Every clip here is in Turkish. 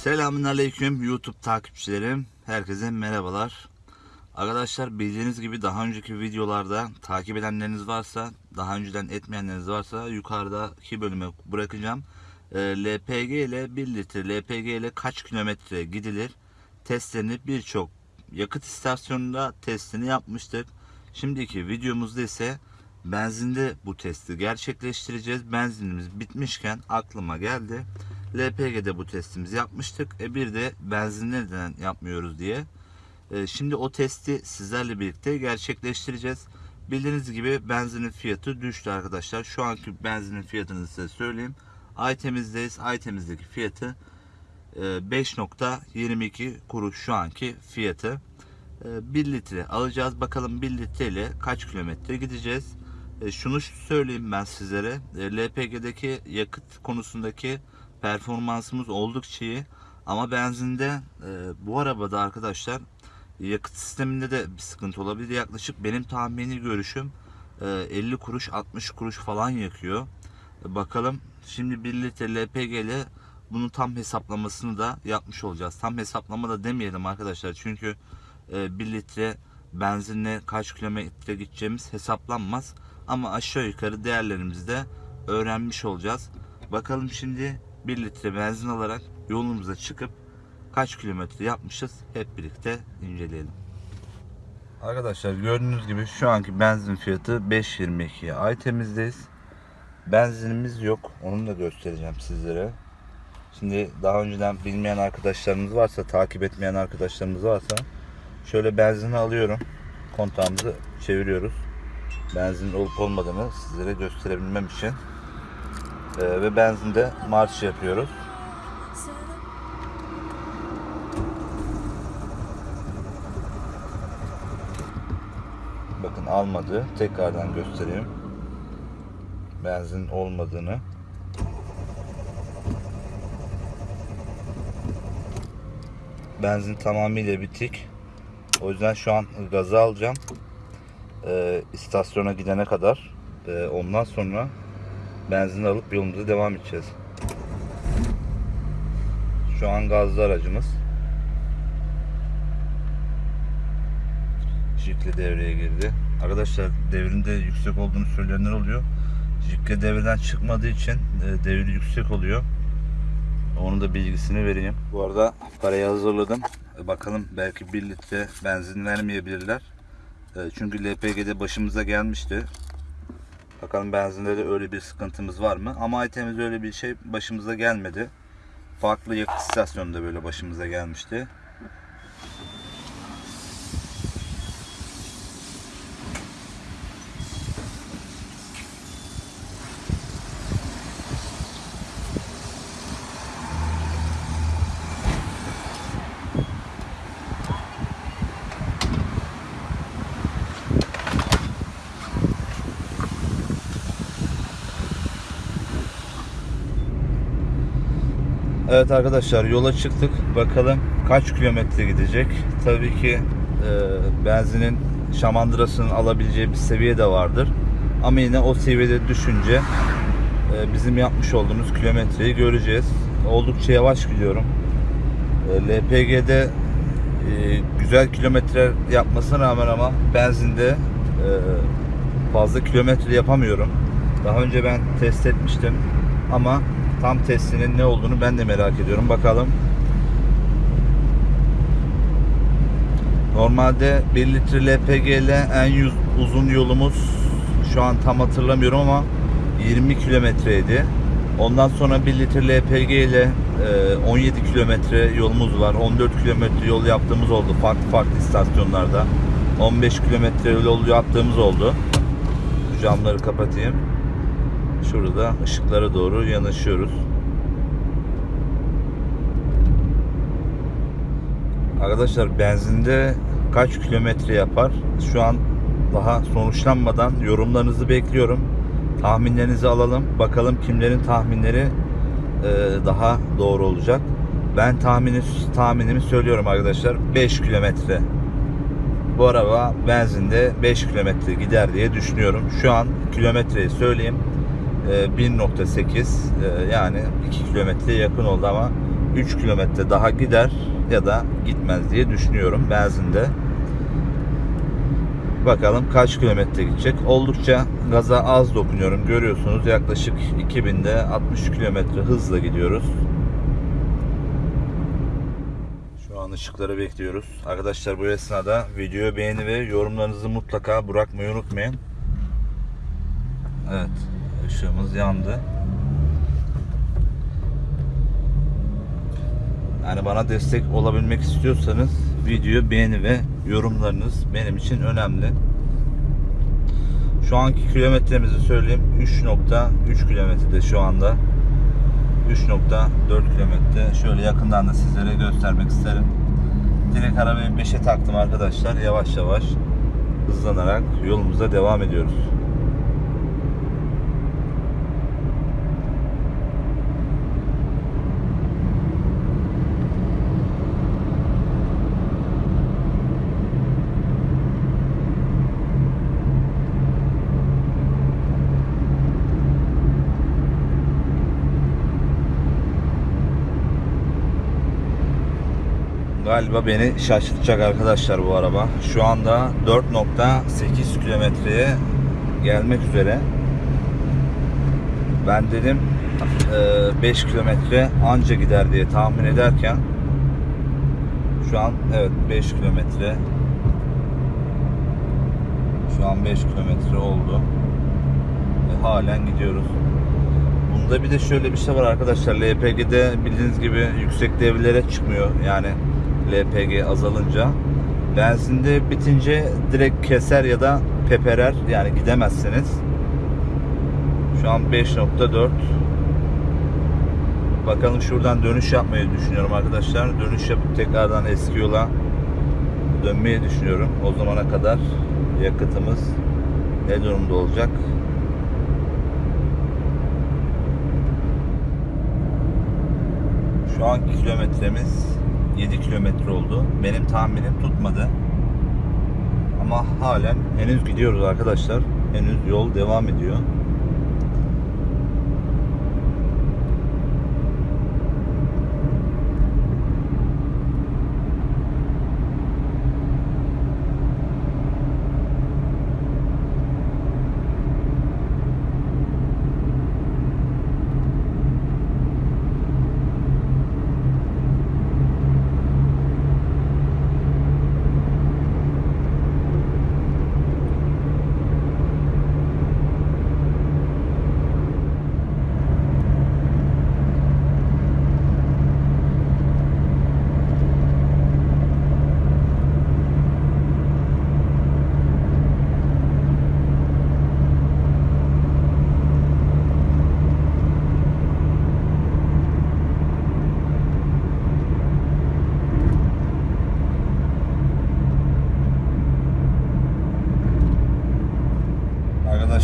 Selamünaleyküm YouTube takipçilerim. Herkese merhabalar. Arkadaşlar bildiğiniz gibi daha önceki videolarda takip edenleriniz varsa, daha önceden etmeyenleriniz varsa yukarıdaki bölüme bırakacağım. Ee, LPG ile 1 litre LPG ile kaç kilometre gidilir testlerini birçok yakıt istasyonunda testini yapmıştık. Şimdiki videomuzda ise benzinde bu testi gerçekleştireceğiz. Benzinimiz bitmişken aklıma geldi. LPG'de bu testimizi yapmıştık. E bir de benzinde neden yapmıyoruz diye. E, şimdi o testi sizlerle birlikte gerçekleştireceğiz. Bildiğiniz gibi benzinin fiyatı düştü arkadaşlar. Şu anki benzinin fiyatını size söyleyeyim. Aytemizdeyiz. Aytemizdeki fiyatı e, 5.22 kuruş şu anki fiyatı. 1 litre alacağız. Bakalım 1 litre ile kaç kilometre gideceğiz. E, şunu söyleyeyim ben sizlere. E, LPG'deki yakıt konusundaki performansımız oldukça iyi. Ama benzinde e, bu arabada arkadaşlar yakıt sisteminde de bir sıkıntı olabilir. Yaklaşık benim tahmini görüşüm e, 50 kuruş 60 kuruş falan yakıyor. Bakalım şimdi 1 litre LPG ile bunun tam hesaplamasını da yapmış olacağız. Tam hesaplama da demeyelim arkadaşlar. Çünkü e, 1 litre benzinle kaç kilometre gideceğimiz hesaplanmaz. Ama aşağı yukarı değerlerimizi de öğrenmiş olacağız. Bakalım şimdi 1 litre benzin alarak yolumuza çıkıp kaç kilometre yapmışız hep birlikte inceleyelim. Arkadaşlar gördüğünüz gibi şu anki benzin fiyatı 5.22. Ay temizdeyiz. Benzinimiz yok. Onu da göstereceğim sizlere. Şimdi daha önceden bilmeyen arkadaşlarımız varsa, takip etmeyen arkadaşlarımız varsa şöyle benzini alıyorum. Kontağımızı çeviriyoruz. Benzin olup olmadığını sizlere gösterebilmem için. Ee, ve benzinde marş yapıyoruz. Bakın almadı. Tekrardan göstereyim. Benzin olmadığını. Benzin tamamıyla bitik. O yüzden şu an gazı alacağım. Ee, istasyona gidene kadar. Ee, ondan sonra benzin alıp yolumuza devam edeceğiz. Şu an gazlı aracımız. Jikle devreye girdi. Arkadaşlar devrinde yüksek olduğunu söyleyenler oluyor. Jikle devreden çıkmadığı için e, devri yüksek oluyor. Onun da bilgisini vereyim. Bu arada parayı hazırladım. E, bakalım belki 1 litre benzin vermeyebilirler. E, çünkü LPG'de başımıza gelmişti. Bakalım benzinde de öyle bir sıkıntımız var mı? Ama Aytem'de öyle bir şey başımıza gelmedi. Farklı yakıt istasyonunda böyle başımıza gelmişti. Evet arkadaşlar yola çıktık. Bakalım kaç kilometre gidecek. Tabii ki e, benzinin şamandırasının alabileceği bir seviye de vardır. Ama yine o seviyede düşünce e, bizim yapmış olduğumuz kilometreyi göreceğiz. Oldukça yavaş gidiyorum. E, LPG'de e, güzel kilometre yapmasına rağmen ama benzinde e, fazla kilometre yapamıyorum. Daha önce ben test etmiştim ama tam testinin ne olduğunu ben de merak ediyorum. Bakalım. Normalde 1 litre LPG ile en uzun yolumuz şu an tam hatırlamıyorum ama 20 kilometreydi. Ondan sonra 1 litre LPG ile e, 17 kilometre yolumuz var. 14 kilometre yol yaptığımız oldu farklı farklı istasyonlarda. 15 kilometre yol yaptığımız oldu. Camları kapatayım. Şurada ışıklara doğru yanaşıyoruz. Arkadaşlar benzinde kaç kilometre yapar? Şu an daha sonuçlanmadan yorumlarınızı bekliyorum. Tahminlerinizi alalım. Bakalım kimlerin tahminleri e, daha doğru olacak. Ben tahmini, tahminimi söylüyorum arkadaşlar. 5 kilometre. Bu araba benzinde 5 kilometre gider diye düşünüyorum. Şu an kilometreyi söyleyeyim. 1.8 e, yani 2 kilometre yakın oldu ama 3 kilometre daha gider ya da gitmez diye düşünüyorum benzinde. Bakalım kaç kilometre gidecek. Oldukça gaza az dokunuyorum. Görüyorsunuz yaklaşık 2000'de 60 kilometre hızla gidiyoruz. Şu an ışıkları bekliyoruz. Arkadaşlar bu esnada videoyu beğeni ve yorumlarınızı mutlaka bırakmayı unutmayın. Evet, ışığımız yandı. Yani bana destek olabilmek istiyorsanız videoyu beğeni ve yorumlarınız benim için önemli. Şu anki kilometremizi söyleyeyim. 3.3 kilometrede şu anda. 3.4 kilometre. Şöyle yakından da sizlere göstermek isterim. Direkt arabayı 5'e taktım arkadaşlar. Yavaş yavaş hızlanarak yolumuza devam ediyoruz. Galiba beni şaşırtacak arkadaşlar bu araba. Şu anda 4.8 kilometreye gelmek üzere. Ben dedim 5 kilometre anca gider diye tahmin ederken şu an evet 5 kilometre şu an 5 kilometre oldu. Ve halen gidiyoruz. Bunda bir de şöyle bir şey var arkadaşlar. LPG'de bildiğiniz gibi yüksek devirlere çıkmıyor. Yani LPG azalınca. Benzinde bitince direkt keser ya da peperer. Yani gidemezsiniz. Şu an 5.4 Bakalım şuradan dönüş yapmayı düşünüyorum arkadaşlar. Dönüş yapıp tekrardan eski yola dönmeyi düşünüyorum. O zamana kadar yakıtımız ne durumda olacak? Şu anki kilometremiz 7 kilometre oldu. Benim tahminim tutmadı. Ama halen henüz gidiyoruz arkadaşlar. Henüz yol devam ediyor.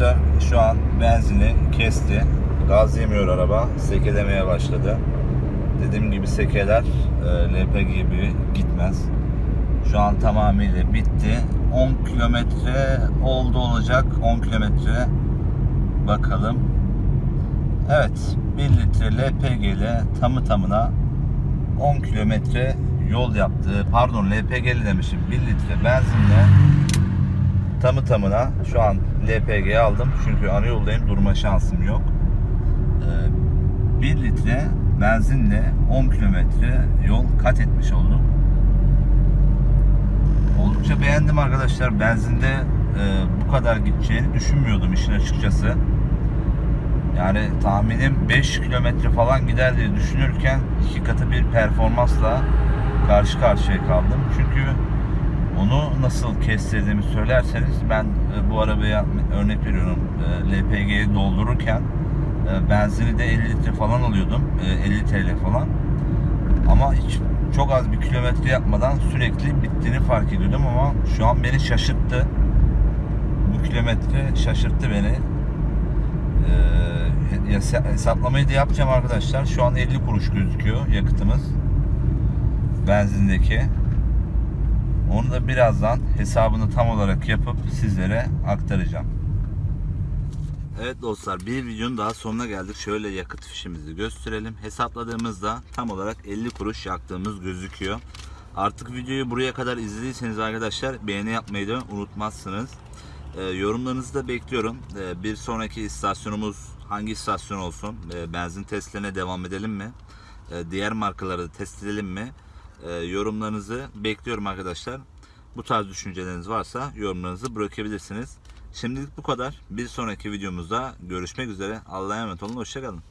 Arkadaşlar şu an benzini kesti. Gaz yemiyor araba. Sekelemeye başladı. Dediğim gibi sekeler e, LPG gibi gitmez. Şu an tamamıyla bitti. 10 kilometre oldu olacak. 10 kilometre bakalım. Evet 1 litre LPG ile tamı tamına 10 kilometre yol yaptı. Pardon LPG demişim. 1 litre benzinle tamı tamına şu an LPG aldım. Çünkü ana yoldayım. Durma şansım yok. Ee, 1 litre benzinle 10 kilometre yol kat etmiş oldum. Oldukça beğendim arkadaşlar. Benzinde e, bu kadar gideceğini düşünmüyordum işin açıkçası. Yani tahminim 5 kilometre falan gider diye düşünürken iki katı bir performansla karşı karşıya kaldım. Çünkü onu nasıl kestirdiğimi söylerseniz ben e, bu arabaya örnek veriyorum e, LPG'yi doldururken e, benzini de 50 litre falan alıyordum. E, 50 TL falan. Ama hiç çok az bir kilometre yapmadan sürekli bittiğini fark ediyordum ama şu an beni şaşırttı. Bu kilometre şaşırttı beni. Hesa- hesaplamayı da yapacağım arkadaşlar. Şu an 50 kuruş gözüküyor yakıtımız. Benzindeki. Onu da birazdan hesabını tam olarak yapıp sizlere aktaracağım. Evet dostlar bir videonun daha sonuna geldik. Şöyle yakıt fişimizi gösterelim. Hesapladığımızda tam olarak 50 kuruş yaktığımız gözüküyor. Artık videoyu buraya kadar izlediyseniz arkadaşlar beğeni yapmayı da unutmazsınız. Ee, yorumlarınızı da bekliyorum. Ee, bir sonraki istasyonumuz hangi istasyon olsun? Ee, benzin testlerine devam edelim mi? Ee, diğer markaları test edelim mi? Ee, yorumlarınızı bekliyorum arkadaşlar. Bu tarz düşünceleriniz varsa yorumlarınızı bırakabilirsiniz. Şimdilik bu kadar. Bir sonraki videomuzda görüşmek üzere. Allah'a emanet olun. Hoşçakalın.